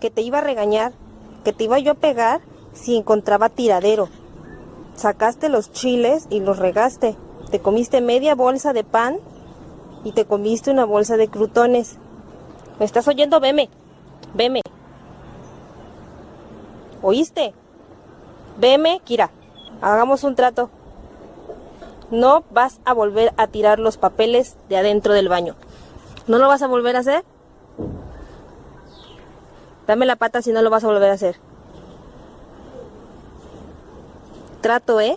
que te iba a regañar, que te iba yo a pegar si encontraba tiradero. Sacaste los chiles y los regaste. Te comiste media bolsa de pan y te comiste una bolsa de crutones. ¿Me estás oyendo? Veme. Veme. ¿Oíste? Veme, Kira. Hagamos un trato. No vas a volver a tirar los papeles de adentro del baño. ¿No lo vas a volver a hacer? Dame la pata si no lo vas a volver a hacer. Trato, ¿eh?